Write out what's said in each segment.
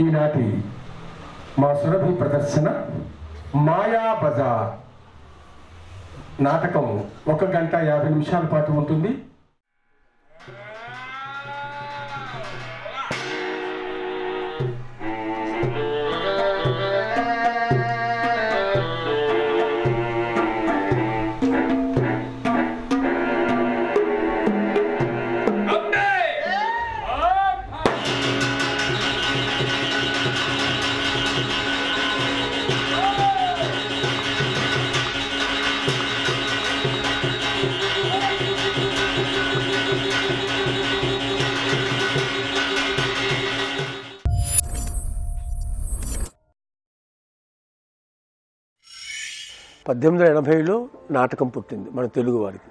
ఈనాటి మా సురభి ప్రదర్శన మాయా బజార్. నాటకం ఒక గంట యాభై నిమిషాల పాటు ఉంటుంది. పద్దెనిమిది వందల ఎనభైలో నాటకం పుట్టింది మన తెలుగు వారికి.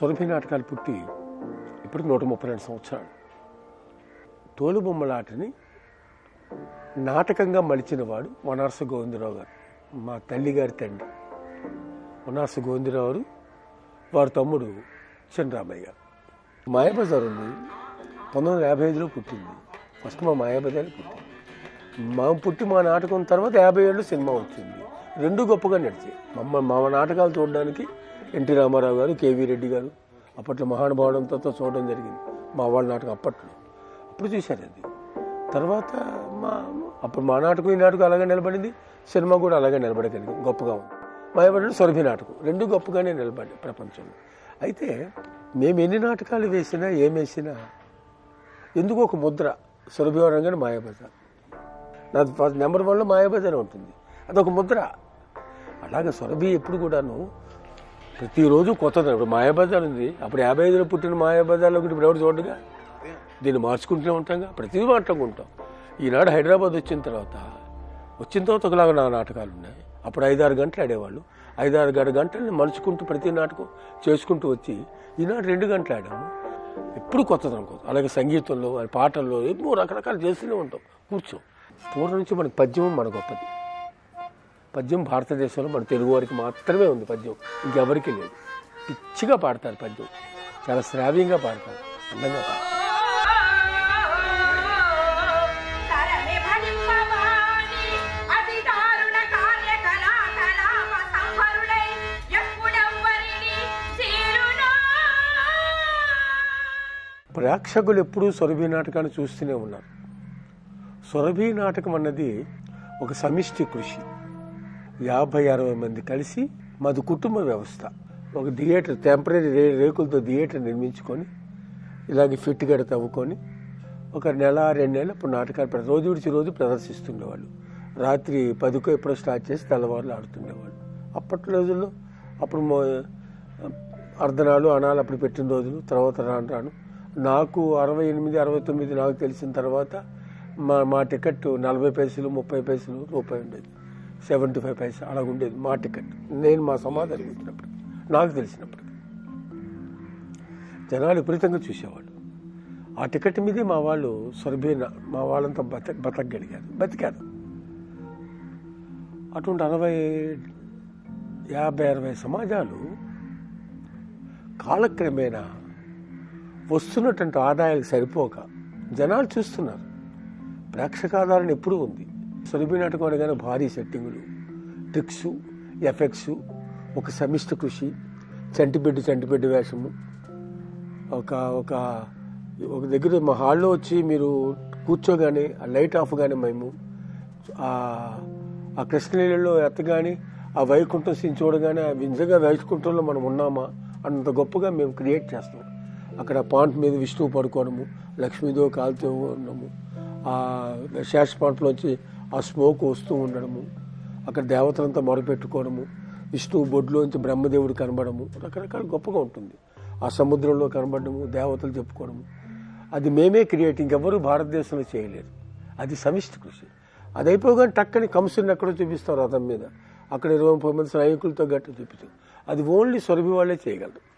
సురభి నాటకాలు పుట్టి ఇప్పటికి నూట ముప్పై రెండు సంవత్సరాలు. తోలుబొమ్మలాటని నాటకంగా మలిచిన వాడు వనార్స గోవిందరావు గారు మా తల్లి గారి తండ్రి. వనార్స గోవిందరావు వారి తమ్ముడు చిన్నరామయ్య గారు. మాయాబజార్ ఉంది. పంతొమ్మిది వందల యాభై ఐదులో పుట్టింది. ఫస్ట్ మా మాయాబజార్ పుట్టింది. మా పుట్టి మా నాటకం తర్వాత యాభై ఏళ్ళు సినిమా వచ్చింది. రెండు గొప్పగా నడిచాయి. మమ్మ మా నాటకాలు చూడడానికి ఎన్టీ రామారావు గారు కేవీ రెడ్డి గారు అప్పట్లో మహానుభావుడంతో చూడడం జరిగింది. మా వాళ్ళ నాటకం అప్పట్లో. అప్పుడు చూశారు అది. తర్వాత మా అప్పుడు మా నాటకం ఈ నాటకం అలాగే నిలబడింది. సినిమా కూడా అలాగే నిలబడగలిగింది. గొప్పగా ఉంది. మాయబడి సొరభి నాటకం. రెండు గొప్పగానే నిలబడి ప్రపంచంలో. అయితే మేము ఎన్ని నాటకాలు వేసినా ఏం వేసినా ఎందుకు ఒక ముద్ర. సురభివరంగా మాయాబజార్. నాది ఫస్ట్ నెంబర్ వన్లో మాయాబజార్ ఉంటుంది. అదొక ముద్ర. అలాగే సురభి ఎప్పుడు కూడాను ప్రతిరోజు కొత్తది. ఇప్పుడు మాయాబజార్ ఉంది. అప్పుడు యాభై ఐదులో పుట్టిన మాయాబజార్లో ఒకటి ఇప్పుడు ఎవరు చూడగా దీన్ని మార్చుకుంటూనే ఉంటాంగా. ప్రతి మాటకు ఉంటాం. ఈనాడు హైదరాబాద్ వచ్చిన తర్వాత వచ్చిన తర్వాత ఒకలాగా నా నాటకాలు ఉన్నాయి. అప్పుడు ఐదారు గంటలు ఆడేవాళ్ళు. ఐదారు గడ గంటల్ని మలుచుకుంటూ ప్రతి నాటకం చేసుకుంటూ వచ్చి ఈనాడు రెండు గంటలు ఆడాము. ఎప్పుడు కొత్తది అనుకో అలాగే సంగీతంలో పాటల్లో ఎన్నో రకరకాలు చేస్తూనే ఉంటాం. కూర్చో. పూర్వం నుంచి మనకి పద్యం మన గొప్పది. పద్యం భారతదేశంలో మన తెలుగు వారికి మాత్రమే ఉంది పద్యం. ఇంకెవరికి లేదు. పిచ్చిగా పాడతారు పద్యం. చాలా శ్రావ్యంగా పాడతారు. అందంగా పాడతారు. ప్రేక్షకులు ఎప్పుడూ సొరభి నాటకాన్ని చూస్తూనే ఉన్నారు. సొరభి నాటకం అన్నది ఒక సమిష్టి కృషి. యాభై అరవై మంది కలిసి మాది కుటుంబ వ్యవస్థ. ఒక థియేటర్ టెంపరీ రే రేకులతో థియేటర్ నిర్మించుకొని ఇలాగే ఫిట్ గడ తవ్వుకొని ఒక నెల రెండు నెలలు ఇప్పుడు నాటకాలు రోజు విడిచి రోజు ప్రదర్శిస్తుండేవాళ్ళు. రాత్రి పదికో ఎప్పుడో స్టార్ట్ చేసి తెల్లవారులు ఆడుతుండేవాళ్ళు. అప్పటి రోజుల్లో అప్పుడు మో- అర్ధనాలు అనాలు అప్పుడు పెట్టిన రోజులు తర్వాత రాను రాను. నాకు అరవై ఎనిమిది అరవై తొమ్మిది నాకు తెలిసిన తర్వాత మా మా టికెట్ నలభై పైసలు ముప్పై పైసలు రూపాయి ఉండేది. సెవెంటీ ఫైవ్ పైస అలా ఉండేది మా టికెట్. నేను మా సమాధానం వచ్చినప్పుడు నాకు తెలిసినప్పుడు. జనాలు విపరీతంగా చూసేవాళ్ళు. ఆ టికెట్ మీదే మా వాళ్ళు సొరబీన మా వాళ్ళంతా బత బతకగలిగారు. బతికారు. అటువంటి అరవై యాభై అరవై సమాజాలు కాలక్రమేణా వస్తున్నటువంటి ఆదాయాలు సరిపోక జనాలు చూస్తున్నారు. ప్రేక్షకాధారణ ఎప్పుడూ ఉంది. సురభి నాటకం అనగానే భారీ సెట్టింగులు. ట్రిక్స్ ఎఫెక్ట్స్ ఒక సమిష్టి కృషి చంటిబిడ్డు చంటిబిడ్డు వేషము. ఒక ఒక ఒక దగ్గర మా హాల్లో వచ్చి మీరు కూర్చోగానే ఆ లైట్ ఆఫ్ కానీ మేము ఆ ఆ కృష్ణలీలలో ఎత్తగానే ఆ వైకుంఠం సీన్ చూడగానే ఆ వింజగా వైకుంఠంలో మనం ఉన్నామా అంత గొప్పగా మేము క్రియేట్ చేస్తాం. అక్కడ పాంట్ మీద విష్ణువు పడుకోవడము లక్ష్మీదేవి కాలుతూ ఉండము ఆ శేష పాంట్లోంచి ఆ స్మోక్ వస్తూ ఉండడము అక్కడ దేవతలంతా మొరపెట్టుకోవడము విష్ణువు బొడ్లోంచి బ్రహ్మదేవుడు కనబడము రకరకాల గొప్పగా ఉంటుంది. ఆ సముద్రంలో కనబడము దేవతలు చెప్పుకోవడము. అది మేమే క్రియేట్ ఇంకెవ్వరూ భారతదేశంలో చేయలేరు. అది సమిష్టి కృషి. అది అయిపోగానే టక్కని కంసుని ఎక్కడో చూపిస్తారు రథం మీద. అక్కడ ఇరవై ముప్పై మంది సైనికులతో గట్టి చూపిస్తారు అది ఓన్లీ సొరభి వాళ్ళే చేయగలరు.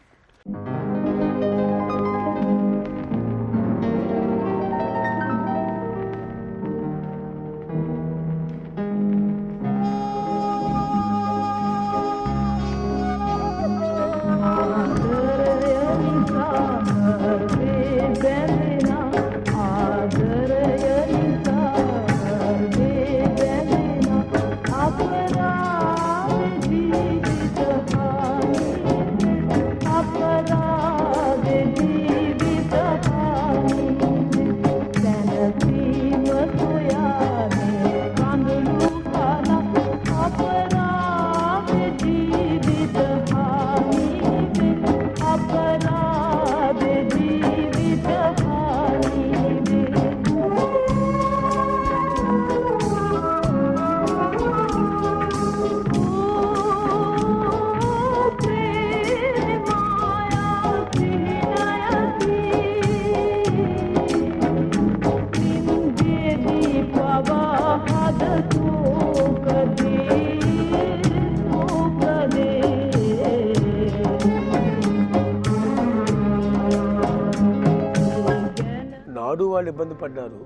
ఇబ్బంది పడ్డారు.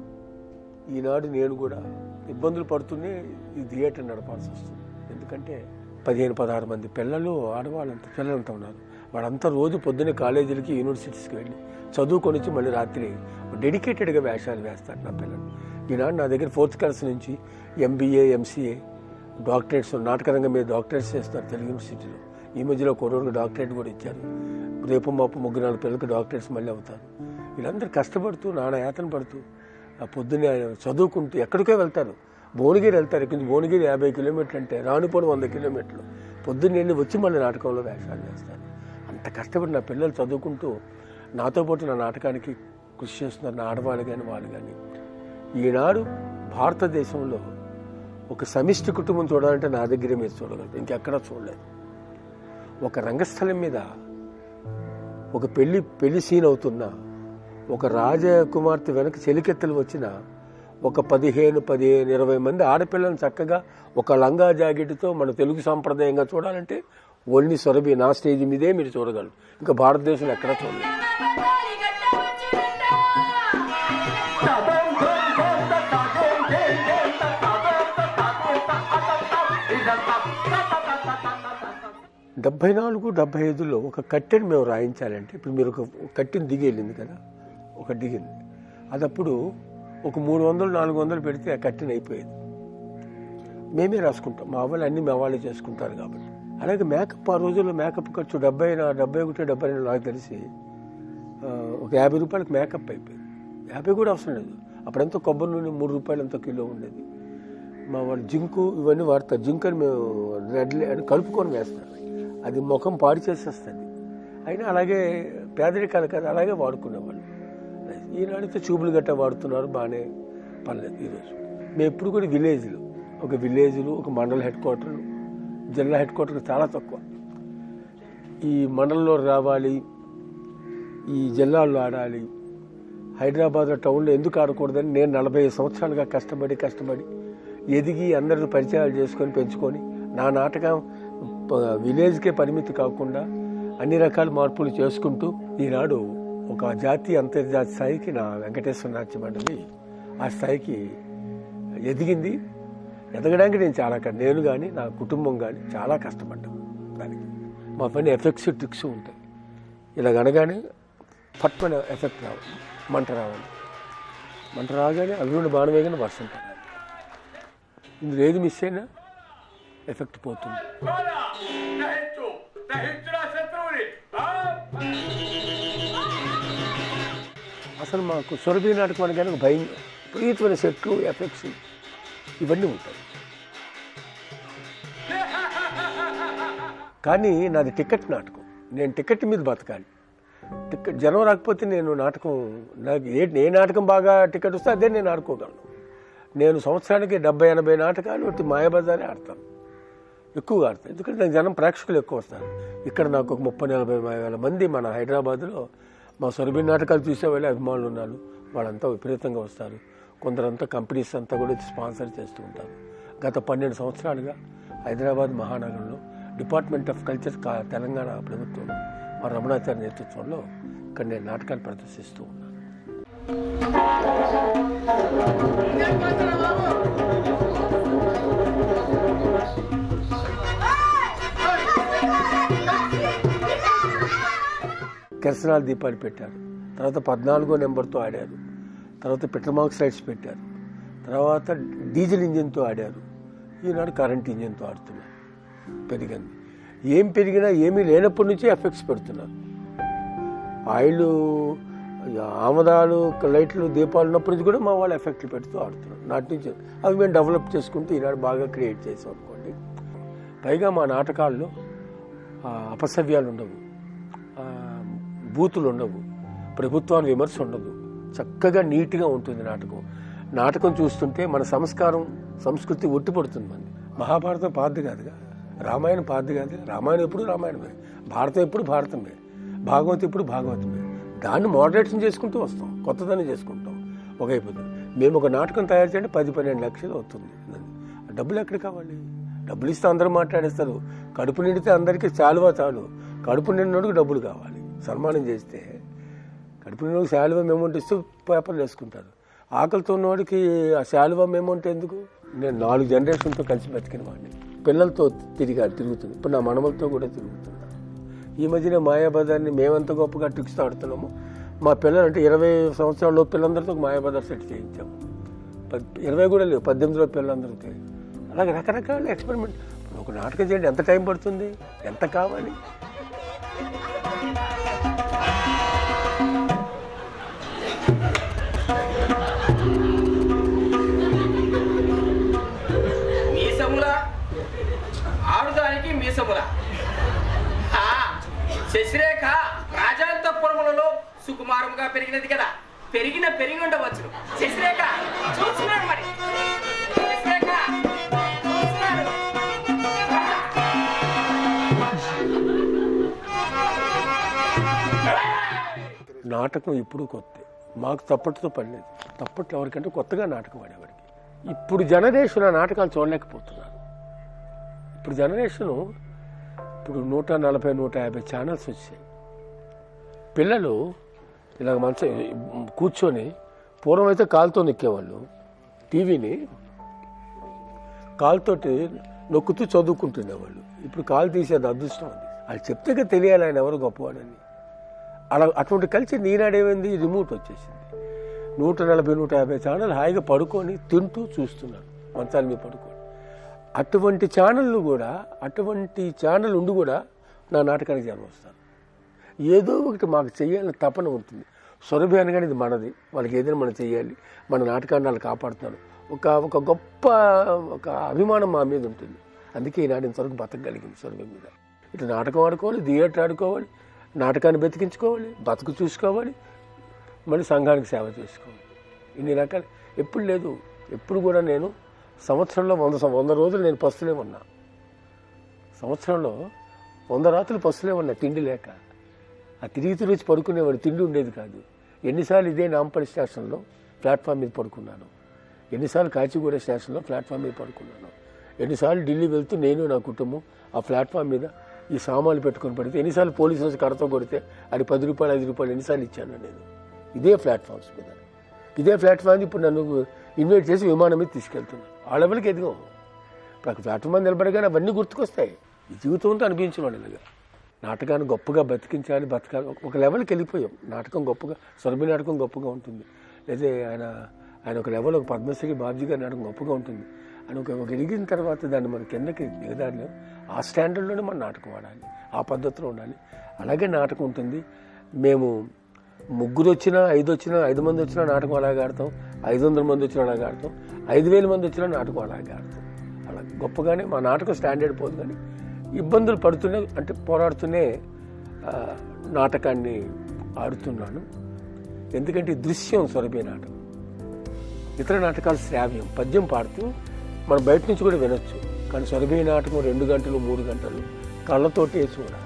ఈనాడు నేను కూడా ఇబ్బందులు పడుతూనే ఈ థియేటర్ నడపాల్సి వస్తుంది. ఎందుకంటే పదిహేను పదహారు మంది పిల్లలు ఆడవాళ్ళంతా పిల్లలంతా ఉన్నారు. వాళ్ళంతా రోజు పొద్దున్నే కాలేజీలకి యూనివర్సిటీస్కి వెళ్ళి చదువుకొని వచ్చి మళ్ళీ రాత్రి డెడికేటెడ్గా వేషాలు వేస్తారు నా పిల్లలు. ఈనాడు నా దగ్గర ఫోర్త్ క్లాస్ నుంచి ఎంబీఏ ఎంసీఏ డాక్టరేట్స్ నాటకరంగం మీద డాక్టరేట్స్ చేస్తారు తెలుగు యూనివర్సిటీలో ఈ మధ్యలో కొరవరికి డాక్టరేట్ కూడా ఇచ్చారు. రేపు మాపు ముగ్గురు నాలుగు పిల్లలకి డాక్టరేట్స్ మళ్ళీ అవుతారు. వీళ్ళందరూ కష్టపడుతూ నానా యాతన పడుతూ ఆ పొద్దున్నే చదువుకుంటూ ఎక్కడికో వెళ్తారు. భువనగిరి వెళ్తారు. ఇక్కడి భువనగిరి యాభై కిలోమీటర్లు అంటే రానుపోవడం వంద కిలోమీటర్లు. పొద్దున్నే వెళ్ళి వచ్చి మళ్ళీ నాటకంలో వేషాలు వేస్తారు. అంత కష్టపడి నా పిల్లలు చదువుకుంటూ నాతో పాటు నా నాటకానికి కృషి చేస్తున్నారు. నా ఆడవాళ్ళు కానీ వాళ్ళు కానీ ఈనాడు భారతదేశంలో ఒక సమిష్టి కుటుంబం చూడాలంటే నా దగ్గరే మీరు చూడగలరు. ఇంకెక్కడా చూడలేదు. ఒక రంగస్థలం మీద ఒక పెళ్ళి పెళ్ళి సీన్ అవుతున్నా ఒక రాజకుమార్తె వెనక చెలికెత్తలు వచ్చిన ఒక పదిహేను పదిహేను ఇరవై మంది ఆడపిల్లలను చక్కగా ఒక లంగా జాకెట్తో మన తెలుగు సాంప్రదాయంగా చూడాలంటే ఓన్లీ సొరబి నా స్టేజ్ మీదే మీరు చూడగలరు. ఇంకా భారతదేశంలో ఎక్కడ చూడలేదు. డెబ్బై నాలుగు డెబ్బై ఐదులో ఒక కట్టెని మేము రాయించాలంటే ఇప్పుడు మీరు ఒక కట్టెని దిగి వెళ్ళింది కదా. ఒక దిగింది అదప్పుడు ఒక మూడు వందలు నాలుగు వందలు పెడితే ఆ కట్టిన అయిపోయేది. మేమే రాసుకుంటాం. మా వాళ్ళు అన్ని మా వాళ్ళే చేసుకుంటారు కాబట్టి. అలాగే మేకప్ ఆ రోజుల్లో మేకప్ ఖర్చు డెబ్బై డెబ్బై ఒకటి డెబ్బై రెండు నాకు తెలిసి ఒక యాభై రూపాయలకు మేకప్ అయిపోయింది. యాభై కూడా అవసరం లేదు. అప్పుడంతా కొబ్బరి నూనె మూడు రూపాయలు ఎంతో కిలో ఉండేది. మా వాళ్ళు జింకు ఇవన్నీ వాడతారు. జింక్ అని మేము రెడ్లే అని కలుపుకొని వేస్తాం అది ముఖం పాడు చేసేస్తుంది. అయినా అలాగే పేదరికాలు కదా అలాగే వాడుకునేవాళ్ళు. ఈనాడైతే చూపులు గట్ట వాడుతున్నారు బాగానే పర్లేదు ఈరోజు. మేము ఎప్పుడు కూడా విలేజ్లు ఒక విలేజ్లు ఒక మండల హెడ్ క్వార్టర్లు జిల్లా హెడ్ క్వార్టర్ చాలా తక్కువ. ఈ మండలంలో రావాలి ఈ జిల్లాల్లో ఆడాలి హైదరాబాద్ టౌన్లో ఎందుకు ఆడకూడదని నేను నలభై సంవత్సరాలుగా కష్టపడి కష్టపడి ఎదిగి అందరిని పరిచయాలు చేసుకొని పెంచుకొని నా నాటకం విలేజ్కే పరిమితి కాకుండా అన్ని రకాల మార్పులు చేసుకుంటూ ఈనాడు ఒక జాతీయ అంతర్జాతీయ స్థాయికి నా వెంకటేశ్వర నాట్యం మండలి ఆ స్థాయికి ఎదిగింది. ఎదగడానికి నేను చాలా నేను కానీ నా కుటుంబం కానీ చాలా కష్టపడ్డాం దానికి. మా పని ఎఫెక్ట్స్ ట్రిక్స్ ఉంటాయి. ఇలా అనగానే పట్టుకున్న ఎఫెక్ట్ రావాలి మంట రావాలి. మంట రాగానే అభివృద్ధి బాణవేగానే వర్షం పడాలి ఇందులో ఏది మిస్ అయినా ఎఫెక్ట్ పోతుంది. అసలు మాకు సురభి నాటకం అనగానే ఒక భయం విపరీతమైన సెట్లు ఎఫెక్ట్స్ ఇవన్నీ ఉంటాయి. కానీ నాది టికెట్ నాటకం. నేను టికెట్ మీద బతకాలి. టికెట్ జనం రాకపోతే నేను నాటకం నాకు ఏ ఏ నాటకం బాగా టికెట్ వస్తే అదే నేను ఆడుకోగలను. నేను సంవత్సరానికి డెబ్బై ఎనభై నాటకాలు ఒకటి మాయాబజారే ఆడతాను. ఎక్కువగా ఆడతాను. ఎందుకంటే నాకు జనం ప్రేక్షకులు ఎక్కువ వస్తారు. ఇక్కడ నాకు ఒక ముప్పై నలభై వేల మంది మన హైదరాబాద్లో మా సొరబి నాటకాలు చూసే వాళ్ళే అభిమానులు ఉన్నారు. వాళ్ళంతా విపరీతంగా వస్తారు. కొందరంతా కంపెనీస్ అంతా కూడా స్పాన్సర్ చేస్తూ ఉంటారు. గత పన్నెండు సంవత్సరాలుగా హైదరాబాద్ మహానగరంలో డిపార్ట్మెంట్ ఆఫ్ కల్చర్ కా- తెలంగాణ ప్రభుత్వం మా రమణాచార్య నేతృత్వంలో ఇక్కడ నేను నాటకాలు ప్రదర్శిస్తూ ఉన్నాను. కెరసనాల దీపాలు పెట్టారు. తర్వాత పద్నాలుగో నెంబర్తో ఆడారు. తర్వాత పెట్రోమాక్స్ లైట్స్ పెట్టారు. తర్వాత డీజిల్ ఇంజిన్తో ఆడారు. ఈనాడు కరెంట్ ఇంజిన్తో ఆడుతున్నారు. పెరిగింది. ఏం పెరిగినా ఏమీ లేనప్పటి నుంచి ఎఫెక్ట్స్ పెడుతున్నారు. ఆయిల్ ఆమదాలు లైట్లు దీపాలు ఉన్నప్పటి నుంచి కూడా మా వాళ్ళు ఎఫెక్ట్లు పెడుతూ ఆడుతున్నారు. నాటి నుంచి అవి మేము డెవలప్ చేసుకుంటూ ఈనాడు బాగా క్రియేట్ చేసాం అనుకోండి. పైగా మా నాటకాల్లో అపసవ్యాలు ఉండవు. బూతులు ఉండవు. ప్రభుత్వాన్ని విమర్శ ఉండదు. చక్కగా నీట్గా ఉంటుంది నాటకం. నాటకం చూస్తుంటే మన సంస్కారం సంస్కృతి ఒట్టిపడుతుంది మనది. మహాభారతం పాద్ది కాదుగా. రామాయణం పాద్ది కాదు రామాయణం ఎప్పుడు రామాయణమే. భారతం ఎప్పుడు భారతమే. భాగవతం ఎప్పుడు భాగవతమే. దాన్ని మోడరేషన్ చేసుకుంటూ వస్తాం. కొత్తదాన్ని చేసుకుంటాం. ఒక మేము ఒక నాటకం తయారు చేయండి పది పన్నెండు లక్షలు అవుతుంది. డబ్బులు ఎక్కడ కావాలి? డబ్బులు ఇస్తే అందరూ మాట్లాడేస్తారు. కడుపు నిండితే అందరికీ చాలువా చాలు. కడుపు నిండినోడికి డబ్బులు కావాలి. సన్మానం చేస్తే కడుపులో శాలువ శాలువా అమౌంట్ ఇస్తూ పేపర్లు వేసుకుంటారు. ఆకలితో ఉన్నవాడికి ఆ శాలువా అమౌంట్ ఎందుకు? నేను నాలుగు జనరేషన్తో కలిసి బతికిన వాడిని. పిల్లలతో తిరిగా తిరుగుతుంది. ఇప్పుడు నా మనమలతో కూడా తిరుగుతున్నా ఈ మధ్యన మాయాబజార్ని మేమంత గొప్పగా ట్రిక్స్ ఆడుతున్నాము. మా పిల్లలు అంటే ఇరవై సంవత్సరాల్లో పిల్లలందరితో మాయాబజార్ సెట్ చేయించాము. పద్- ఇరవై కూడా లేవు పద్దెనిమిదిలో పిల్లలందరికీ అలాగే రకరకాల ఎక్స్పెరిమెంట్ ఒక నాటకం చేయండి ఎంత టైం పడుతుంది? ఎంత కావాలి? పెరిగిన పెరిగి ఉండవచ్చు శశిరేఖ చూస్తున్నాడు మరి. శశిరేఖ చూస్తున్నాడు. నాటకం ఇప్పుడు కొత్త. మాకు తప్పట్టుతో పడలేదు. తప్పట్లు ఎవరికంటే కొత్తగా నాటకం ఆడేవాడికి. ఇప్పుడు జనరేషన్ ఆ నాటకాలు చూడలేకపోతున్నారు. ఇప్పుడు జనరేషను ఇప్పుడు నూట నలభై నూట యాభై ఛానల్స్ వచ్చాయి. పిల్లలు ఇలా మంచ కూర్చొని పూర్వం అయితే కాలుతో నొక్కేవాళ్ళు. టీవీని కాలుతోటి నొక్కుతూ చదువుకుంటుండేవాళ్ళు. ఇప్పుడు కాలు తీసేది అదృష్టం అది. అది చెప్తే తెలియాలి ఆయన ఎవరు గొప్పవాడని. అలా అటువంటి కలిసి నీనాడేమైంది రిమోట్ వచ్చేసింది. నూట నలభై నూట యాభై ఛానల్ హాయిగా పడుకొని తింటూ చూస్తున్నాను మంచాల మీద పడుకొని. అటువంటి ఛానళ్ళు కూడా అటువంటి ఛానల్ ఉండి కూడా నా నాటకానికి జన్మ వస్తాను. ఏదో ఒకటి మాకు చెయ్యాలని తపన ఉంటుంది. సురభి అనగానే ఇది మనది. వాళ్ళకి ఏదైనా మనం చెయ్యాలి మన నాటకాన్ని వాళ్ళు కాపాడుతున్నారు. ఒక ఒక గొప్ప ఒక అభిమానం మా మీద ఉంటుంది. అందుకే ఈనాడు ఇంతవరకు బతకగలిగింది సురభి మీద. ఇటు నాటకం ఆడుకోవాలి థియేటర్ ఆడుకోవాలి నాటకాన్ని బతికించుకోవాలి బతుకు చూసుకోవాలి మళ్ళీ సంఘానికి సేవ చేసుకోవాలి. ఇన్ని రకాలు ఎప్పుడు లేదు. ఎప్పుడు కూడా నేను సంవత్సరంలో వంద సం- వంద రోజులు నేను పస్తులే ఉన్నా. సంవత్సరంలో వంద రాత్రులు పస్తులే ఉన్నా తిండి లేక. ఆ తిరిగి తిరిగి పడుకునేవాడు తిండి ఉండేది కాదు. ఎన్నిసార్లు ఇదే నాంపల్లి స్టేషన్లో ప్లాట్ఫామ్ మీద పడుకున్నాను. ఎన్నిసార్లు కాచిగూడ స్టేషన్లో ప్లాట్ఫామ్ మీద పడుకున్నాను. ఎన్నిసార్లు ఢిల్లీ వెళ్తూ నేను నా కుటుంబం ఆ ప్లాట్ఫామ్ మీద ఈ సామాన్లు పెట్టుకొని పడితే ఎన్నిసార్లు పోలీసు వచ్చి కడతో కొడితే అది పది రూపాయలు ఐదు రూపాయలు ఎన్నిసార్లు ఇచ్చాను నేను ఇదే ప్లాట్ఫామ్స్ మీద. ఇదే ప్లాట్ఫామ్ ఇప్పుడు నన్ను ఇన్వైట్ చేసి విమానం మీద తీసుకెళ్తున్నాను ఆ లెవెల్కి ఎదిగాం. ఇప్పుడు ప్లాట్ఫామ్ మీద నిలబడగానే అవన్నీ గుర్తుకొస్తాయి. జీవితంతో అనిపించిన వాళ్ళు నాటకాన్ని గొప్పగా బతికించాలి బతకాలి. ఒక- లెవెల్కి వెళ్ళిపోయాం. నాటకం గొప్పగా సురభి నాటకం గొప్పగా ఉంటుంది. లేదా ఆయన ఆయన ఒక లెవెల్ ఒక పద్మశ్రీ బాబ్జీ గారి నాటకం గొప్పగా ఉంటుంది. అని ఒక ఒక ఎదిగిన తర్వాత దాన్ని మన కిందకి దిగదారిలో ఆ స్టాండర్డ్లోనే మన నాటకం ఆడాలి. ఆ పద్ధతిలో ఉండాలి. అలాగే నాటకం ఉంటుంది. మేము ముగ్గురు వచ్చినా ఐదు వచ్చినా ఐదు మంది వచ్చినా నాటకం అలాగే ఆడతాం. ఐదు వందల మంది వచ్చినా అలాగే ఆడతాం. ఐదు వేల మంది వచ్చినా నాటకం అలాగే ఆడతాం. అలా గొప్పగానే మా నాటకం స్టాండర్డ్ పోదు కానీ ఇబ్బందులు పడుతూనే అంటే పోరాడుతూనే నాటకాన్ని ఆడుతున్నాను. ఎందుకంటే దృశ్యం సొరబే నాటకం. ఇతర నాటకాలు శ్రావ్యం పద్యం పాడుతూ మనం బయట నుంచి కూడా వినొచ్చు. కానీ సొరబే నాటకం రెండు గంటలు మూడు గంటలు కళ్ళతోటే చూడాలి.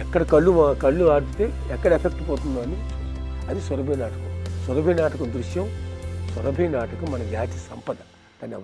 ఎక్కడ కళ్ళు కళ్ళు ఆడితే ఎక్కడ ఎఫెక్ట్ పోతుందో అని అది సొరబీ నాటకం. సొరబీ నాటకం దృశ్యం సొరబీ నాటకం మన జాతి సంపద. దాన్ని